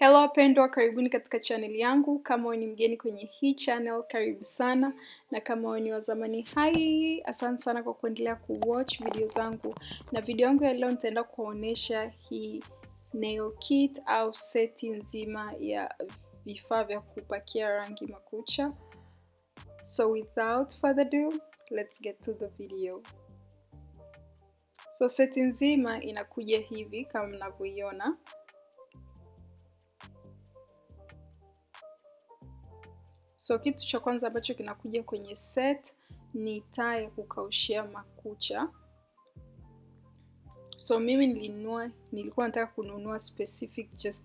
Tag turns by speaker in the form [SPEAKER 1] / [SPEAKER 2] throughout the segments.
[SPEAKER 1] Hello wapendwa, karibuni katika channel yangu. Kama wewe ni mgeni kwenye hii channel, karibu sana, na kama wewe ni wa zamani, hai, asante sana kwa kuendelea kuwatch video zangu. Na video yangu ya leo nitaenda kuonyesha hii nail kit au seti nzima ya vifaa vya kupakia rangi makucha. So without further ado, let's get to the video. So seti nzima inakuja hivi kama mnavyoiona. So kitu cha kwanza ambacho kinakuja kwenye set ni taa ya kukaushia makucha. So mimi nilinunua, nilikuwa nataka kununua specific just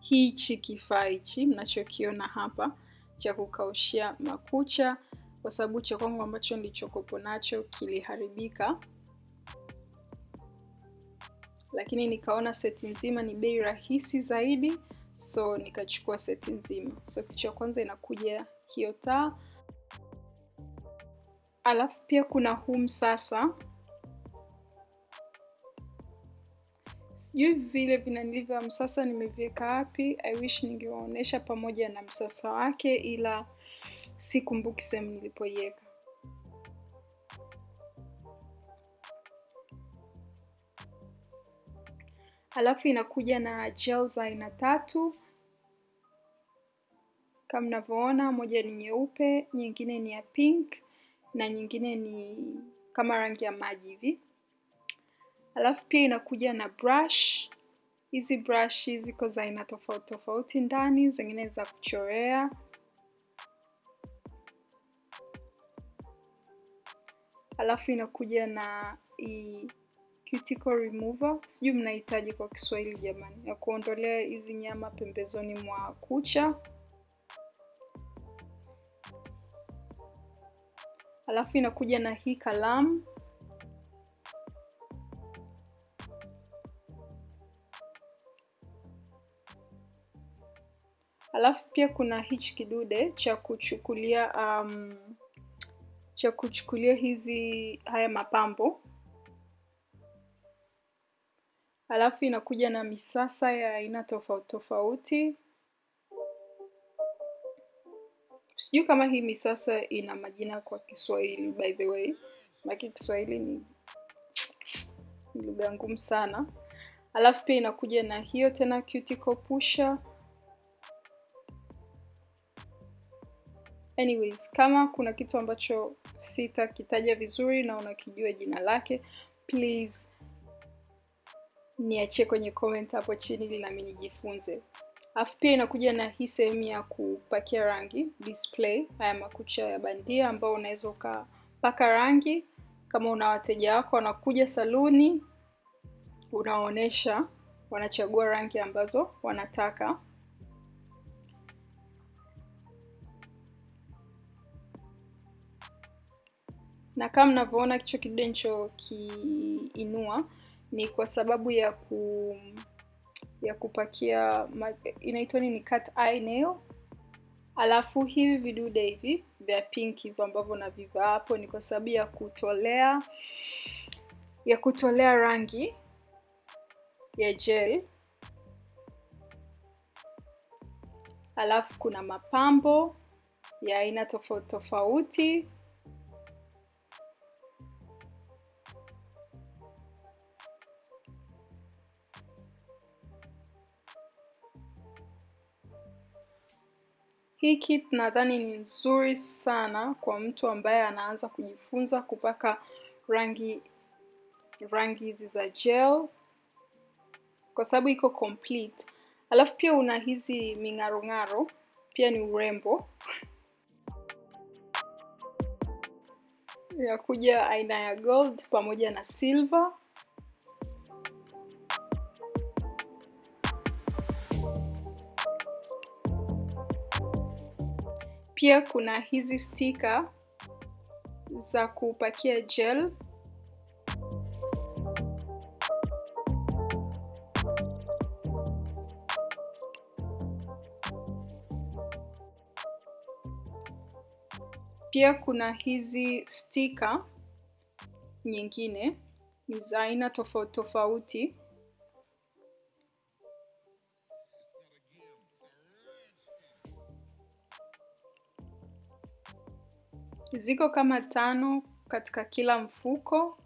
[SPEAKER 1] hichi kifaa hichi mnachokiona hapa cha kukaushia makucha, kwa sababu cha kwangu ambacho nilichokopo nacho kiliharibika, lakini nikaona seti nzima ni bei rahisi zaidi so nikachukua seti nzima. So kitu cha kwanza inakuja hiyo taa, alafu pia kuna hum sasa Sijui vile vinanilivya msasa nimeviweka wapi. I wish ningewaonyesha pamoja na msasa wake, ila sikumbuki sehemu nilipoiweka. Alafu inakuja na gel za aina tatu kama mnavyoona, moja ni nyeupe, nyingine ni ya pink na nyingine ni kama rangi ya maji hivi. Halafu pia inakuja na brush. Hizi brush ziko za aina tofauti tofauti ndani, zingine za kuchorea. Halafu inakuja na i cuticle remover, sijui mnahitaji kwa Kiswahili jamani, ya kuondolea hizi nyama pembezoni mwa kucha. Alafu inakuja na hii kalamu. Alafu pia kuna hichi kidude cha kuchukulia um, cha kuchukulia hizi haya mapambo. Alafu inakuja na misasa ya aina tofauti tofauti. Sijui kama hii misasa ina majina kwa Kiswahili by the way, lakini Kiswahili ni lugha ngumu sana. Alafu pia inakuja na hiyo tena cuticle pusher. Anyways, kama kuna kitu ambacho sitakitaja vizuri na unakijua jina lake, please niachie kwenye comment hapo chini ili nami nijifunze. Alafu pia inakuja na hii sehemu ya kupakia rangi display, haya makucha ya bandia ambao unaweza ukapaka rangi. Kama una wateja wako wanakuja saluni, unaonyesha, wanachagua rangi ambazo wanataka. Na kama mnavyoona kichwa kidude nilichokiinua ni kwa sababu ya ku ya kupakia inaitwa nini, cat eye nail. Alafu hivi vidude hivi vya pink hivyo ambavyo navivaa hapo ni kwa sababu ya kutolea ya kutolea rangi ya gel. Alafu kuna mapambo ya aina tofauti tofauti. Hii kit nadhani ni nzuri sana kwa mtu ambaye anaanza kujifunza kupaka rangi rangi hizi za gel, kwa sababu iko complete. Alafu pia una hizi ming'arong'aro, pia ni urembo ya kuja aina ya gold pamoja na silver. Pia kuna hizi stika za kupakia gel. Pia kuna hizi stika nyingine ni za aina tofauti tofauti. Ziko kama tano katika kila mfuko.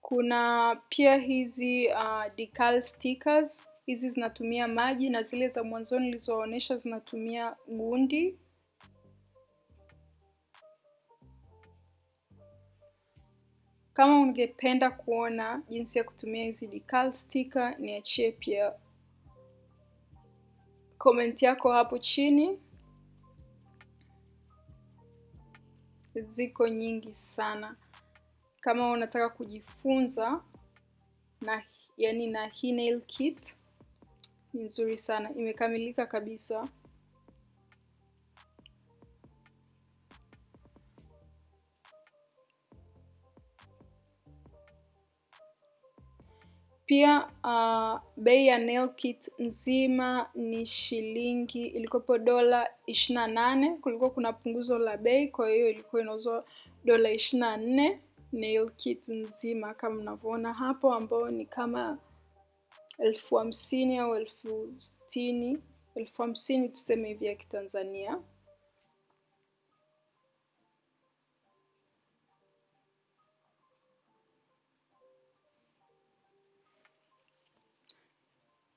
[SPEAKER 1] Kuna pia hizi uh, decal stickers. Hizi zinatumia maji na zile za mwanzoni nilizoonyesha zinatumia gundi. Kama ungependa kuona jinsi ya kutumia hizi decal sticker, niachie pia comment yako hapo chini. Ziko nyingi sana. Kama unataka kujifunza na yani na hii nail kit ni nzuri sana, imekamilika kabisa. Pia uh, bei ya nail kit nzima ni shilingi ilikopo dola ishirini na nane. Kulikuwa kuna punguzo la bei, kwa hiyo ilikuwa inauzwa dola ishirini na nne nail kit nzima kama mnavyoona hapo, ambao ni kama elfu hamsini au elfu sitini elfu hamsini tuseme hivi ya Kitanzania.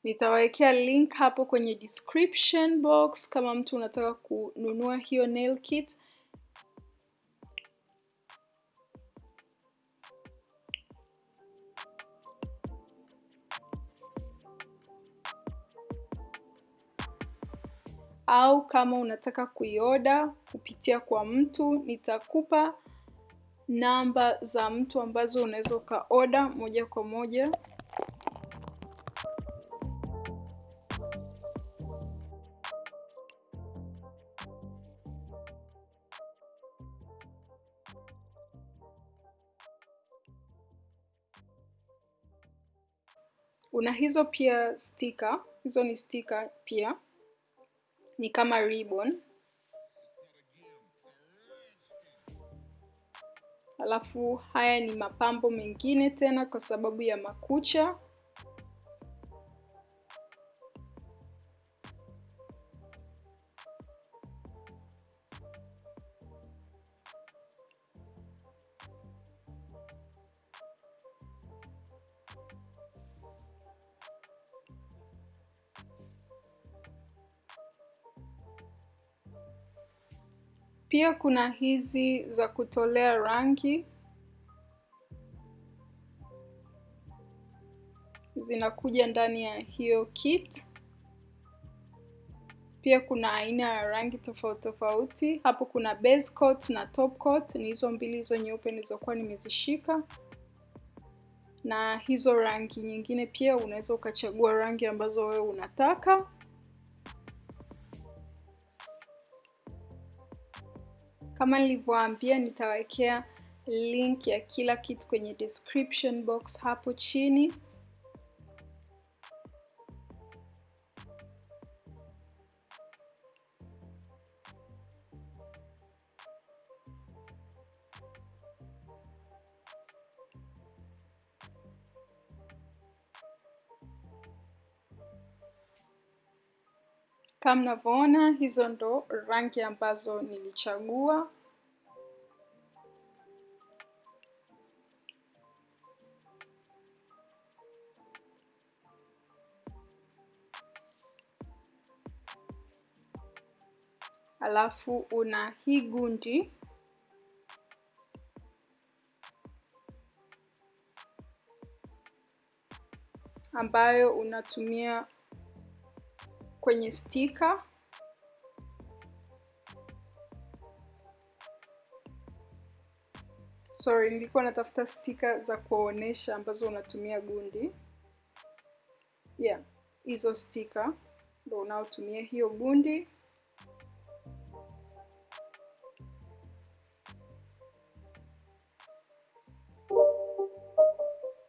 [SPEAKER 1] Nitawawekea link hapo kwenye description box kama mtu unataka kununua hiyo nail kit. Au kama unataka kuioda kupitia kwa mtu, nitakupa namba za mtu ambazo unaweza ukaoda moja kwa moja. Una hizo pia sticker, hizo ni sticker pia, ni kama ribbon. Alafu haya ni mapambo mengine tena kwa sababu ya makucha. Pia kuna hizi za kutolea rangi zinakuja ndani ya hiyo kit. Pia kuna aina ya rangi tofauti tofauti. Hapo kuna base coat na top coat, ni hizo mbili hizo nyeupe nilizokuwa nimezishika, na hizo rangi nyingine pia unaweza ukachagua rangi ambazo wewe unataka. Kama nilivyoambia nitawekea link ya kila kitu kwenye description box hapo chini. Kama mnavyoona, hizo ndo rangi ambazo nilichagua. Alafu una hii gundi ambayo unatumia kwenye stika. Sorry, nilikuwa natafuta stika za kuonesha ambazo unatumia gundi. Yeah, hizo stika ndo unaotumia hiyo gundi.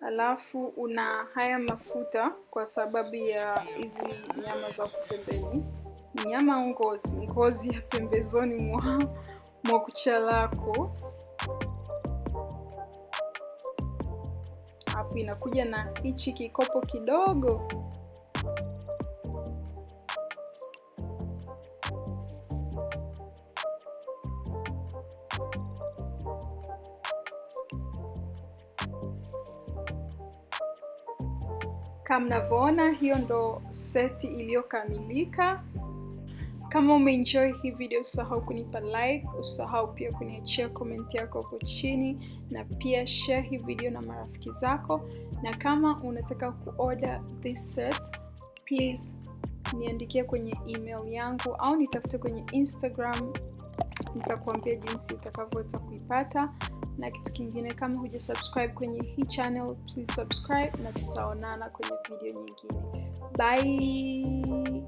[SPEAKER 1] Alafu una haya mafuta kwa sababu ya hizi nyama za pembeni, nyama ngozi, ngozi ya pembezoni mwa mwa kucha lako. Alafu inakuja na hichi kikopo kidogo Kama mnavyoona, hiyo ndo seti iliyokamilika. Kama umeenjoy hii video, usahau kunipa like, usahau pia kuniachia komenti yako hapo chini, na pia share hii video na marafiki zako. Na kama unataka kuorder this set, please niandikie kwenye email yangu au nitafute kwenye Instagram, nitakuambia jinsi utakavyoweza kuipata. Na kitu kingine, kama huja subscribe kwenye hii channel, please subscribe, na tutaonana kwenye video nyingine. Bye.